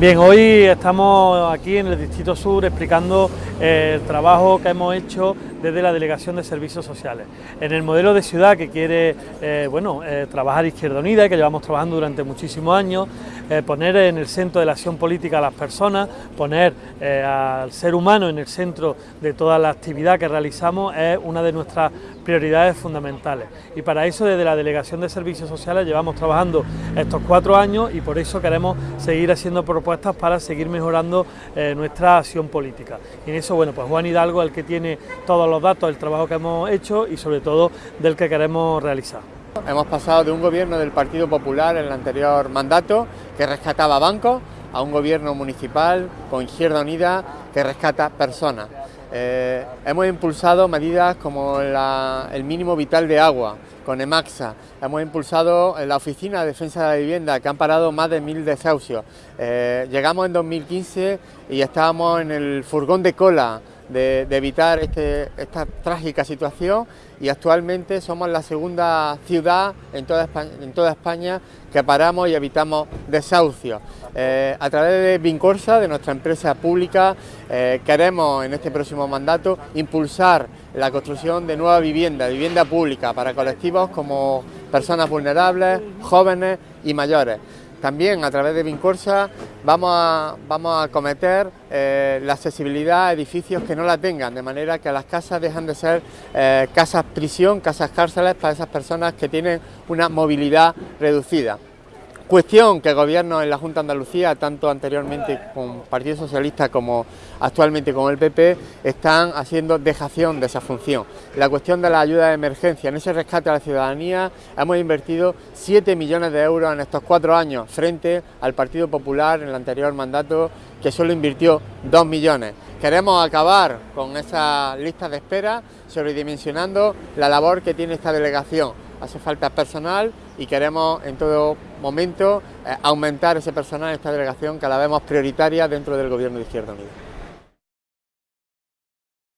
Bien, hoy estamos aquí en el Distrito Sur explicando eh, el trabajo que hemos hecho desde la Delegación de Servicios Sociales. En el modelo de ciudad que quiere eh, bueno, eh, trabajar Izquierda Unida, que llevamos trabajando durante muchísimos años, poner en el centro de la acción política a las personas, poner al ser humano en el centro de toda la actividad que realizamos es una de nuestras prioridades fundamentales. Y para eso desde la Delegación de Servicios Sociales llevamos trabajando estos cuatro años y por eso queremos seguir haciendo propuestas para seguir mejorando nuestra acción política. Y en eso, bueno, pues Juan Hidalgo el que tiene todos los datos del trabajo que hemos hecho y sobre todo del que queremos realizar. Hemos pasado de un gobierno del Partido Popular en el anterior mandato que rescataba bancos a un gobierno municipal con Izquierda Unida que rescata personas. Eh, hemos impulsado medidas como el mínimo vital de agua, con EMAXA. Hemos impulsado la Oficina de Defensa de la Vivienda, que han parado más de mil desahucios. Eh, llegamos en 2015 y estábamos en el furgón de cola de, evitar este, esta trágica situación y actualmente somos la segunda ciudad en toda España, que paramos y evitamos desahucios. Eh, a través de Vincorsa, de nuestra empresa pública, eh, queremos en este próximo mandato impulsar la construcción de nueva vivienda, vivienda pública para colectivos como personas vulnerables, jóvenes y mayores. También a través de Vincorsa vamos a, vamos a acometer eh, la accesibilidad a edificios que no la tengan, de manera que las casas dejan de ser eh, casas prisión, casas cárceles para esas personas que tienen una movilidad reducida. Cuestión que el Gobierno en la Junta de Andalucía, tanto anteriormente con Partido Socialista como actualmente con el PP, están haciendo dejación de esa función. La cuestión de la ayuda de emergencia, en ese rescate a la ciudadanía hemos invertido 7 millones de euros en estos cuatro años frente al Partido Popular en el anterior mandato que solo invirtió 2 millones. Queremos acabar con esa lista de espera sobredimensionando la labor que tiene esta delegación hace falta personal y queremos en todo momento eh, aumentar ese personal en esta delegación que la vemos prioritaria dentro del Gobierno de Izquierda Unida.